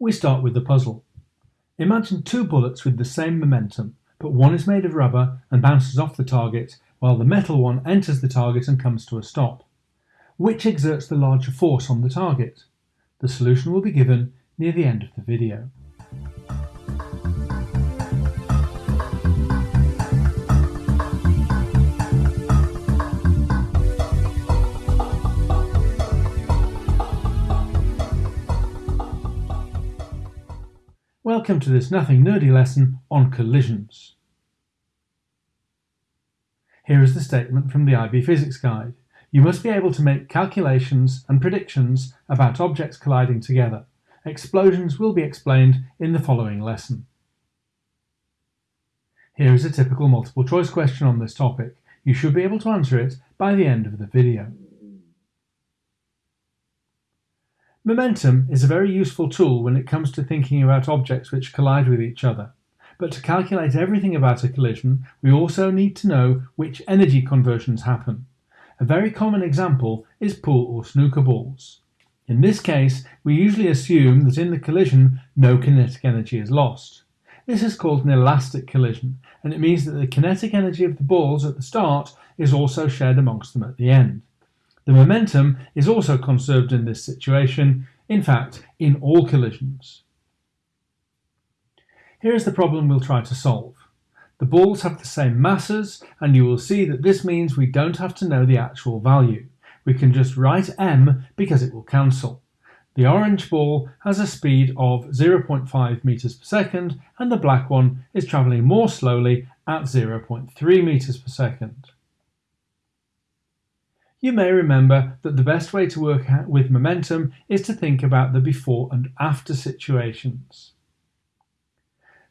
We start with the puzzle. Imagine two bullets with the same momentum, but one is made of rubber and bounces off the target, while the metal one enters the target and comes to a stop. Which exerts the larger force on the target? The solution will be given near the end of the video. Welcome to this nothing nerdy lesson on collisions. Here is the statement from the IB Physics Guide. You must be able to make calculations and predictions about objects colliding together. Explosions will be explained in the following lesson. Here is a typical multiple choice question on this topic. You should be able to answer it by the end of the video. Momentum is a very useful tool when it comes to thinking about objects which collide with each other. But to calculate everything about a collision, we also need to know which energy conversions happen. A very common example is pool or snooker balls. In this case, we usually assume that in the collision no kinetic energy is lost. This is called an elastic collision, and it means that the kinetic energy of the balls at the start is also shared amongst them at the end. The momentum is also conserved in this situation, in fact, in all collisions. Here is the problem we'll try to solve. The balls have the same masses, and you will see that this means we don't have to know the actual value. We can just write m because it will cancel. The orange ball has a speed of 0.5 meters per second, and the black one is travelling more slowly at 0.3 meters per second. You may remember that the best way to work with momentum is to think about the before and after situations.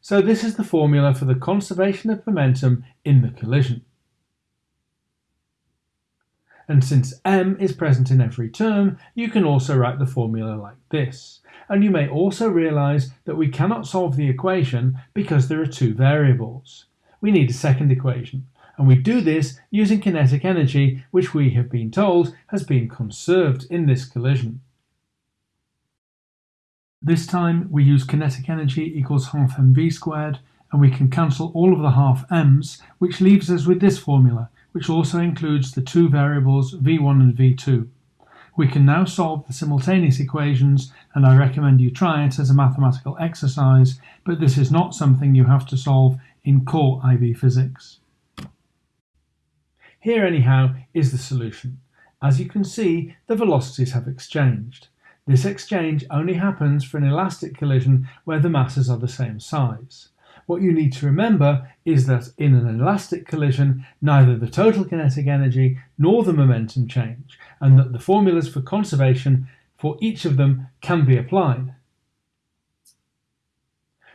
So this is the formula for the conservation of momentum in the collision. And since m is present in every term, you can also write the formula like this. And you may also realize that we cannot solve the equation because there are two variables. We need a second equation, and we do this using kinetic energy, which we have been told has been conserved in this collision. This time we use kinetic energy equals half mv squared, and we can cancel all of the half m's, which leaves us with this formula, which also includes the two variables v1 and v2. We can now solve the simultaneous equations, and I recommend you try it as a mathematical exercise, but this is not something you have to solve in core IB physics. Here anyhow is the solution. As you can see, the velocities have exchanged. This exchange only happens for an elastic collision where the masses are the same size. What you need to remember is that in an elastic collision, neither the total kinetic energy nor the momentum change, and that the formulas for conservation for each of them can be applied.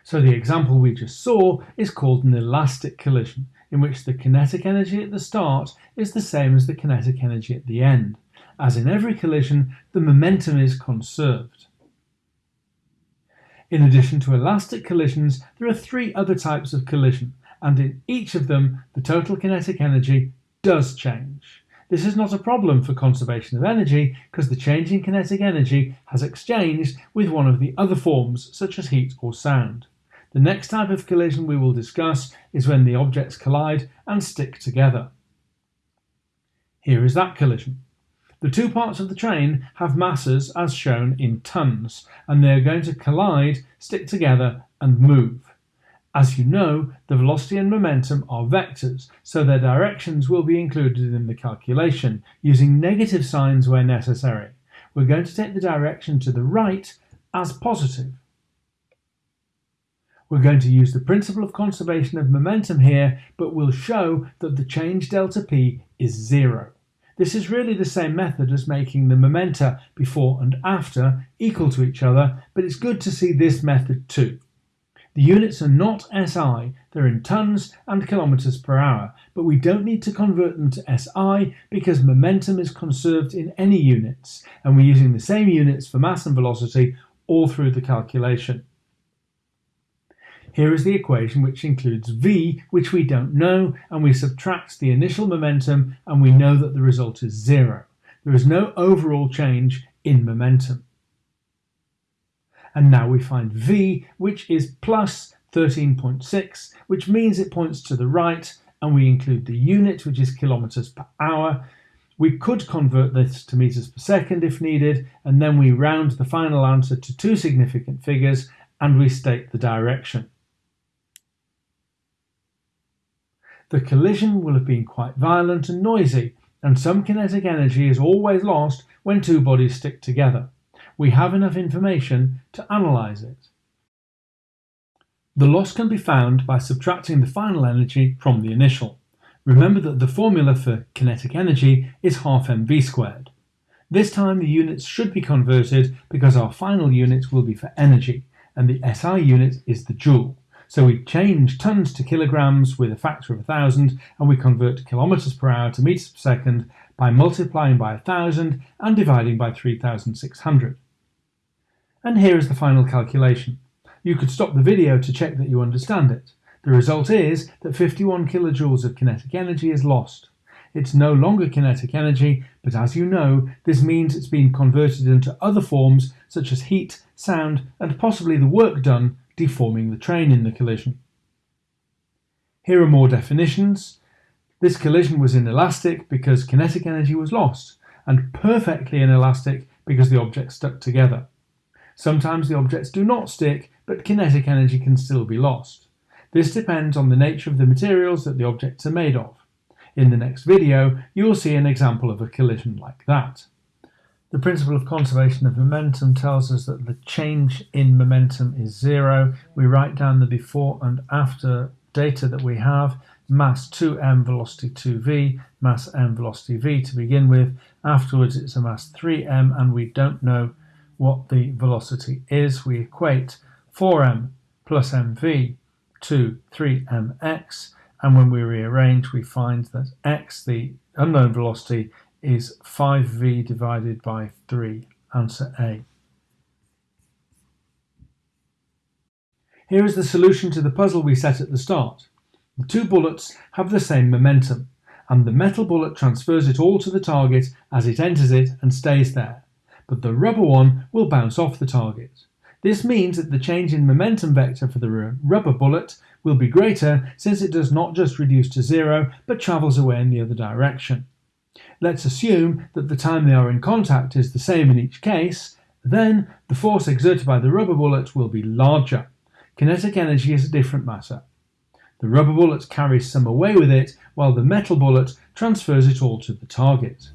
So the example we just saw is called an elastic collision, in which the kinetic energy at the start is the same as the kinetic energy at the end. As in every collision, the momentum is conserved. In addition to elastic collisions, there are three other types of collision, and in each of them, the total kinetic energy does change. This is not a problem for conservation of energy because the change in kinetic energy has exchanged with one of the other forms, such as heat or sound. The next type of collision we will discuss is when the objects collide and stick together. Here is that collision. The two parts of the train have masses as shown in tons, and they are going to collide, stick together, and move. As you know, the velocity and momentum are vectors, so their directions will be included in the calculation, using negative signs where necessary. We're going to take the direction to the right as positive. We're going to use the principle of conservation of momentum here, but we'll show that the change delta p is zero. This is really the same method as making the momenta before and after equal to each other, but it's good to see this method too. The units are not SI, they're in tons and kilometers per hour, but we don't need to convert them to SI because momentum is conserved in any units, and we're using the same units for mass and velocity all through the calculation. Here is the equation which includes v, which we don't know, and we subtract the initial momentum and we know that the result is zero. There is no overall change in momentum. And now we find V, which is plus 13.6, which means it points to the right, and we include the unit, which is kilometers per hour. We could convert this to meters per second if needed, and then we round the final answer to two significant figures and we state the direction. The collision will have been quite violent and noisy, and some kinetic energy is always lost when two bodies stick together. We have enough information to analyse it. The loss can be found by subtracting the final energy from the initial. Remember that the formula for kinetic energy is half mv squared. This time the units should be converted because our final unit will be for energy, and the SI unit is the joule. So we change tons to kilograms with a factor of 1000 and we convert kilometers per hour to meters per second by multiplying by 1000 and dividing by 3600. And here is the final calculation. You could stop the video to check that you understand it. The result is that 51 kilojoules of kinetic energy is lost. It's no longer kinetic energy, but as you know, this means it's been converted into other forms such as heat, sound, and possibly the work done deforming the train in the collision. Here are more definitions. This collision was inelastic because kinetic energy was lost, and perfectly inelastic because the objects stuck together. Sometimes the objects do not stick, but kinetic energy can still be lost. This depends on the nature of the materials that the objects are made of. In the next video, you will see an example of a collision like that. The principle of conservation of momentum tells us that the change in momentum is zero. We write down the before and after data that we have, mass 2m, velocity 2v, mass m, velocity v to begin with. Afterwards it's a mass 3m and we don't know what the velocity is. We equate 4m plus mv to 3mx and when we rearrange we find that x, the unknown velocity, is 5v divided by 3, answer A. Here is the solution to the puzzle we set at the start. The two bullets have the same momentum, and the metal bullet transfers it all to the target as it enters it and stays there, but the rubber one will bounce off the target. This means that the change in momentum vector for the rubber bullet will be greater since it does not just reduce to zero but travels away in the other direction. Let's assume that the time they are in contact is the same in each case, then the force exerted by the rubber bullet will be larger. Kinetic energy is a different matter. The rubber bullet carries some away with it, while the metal bullet transfers it all to the target.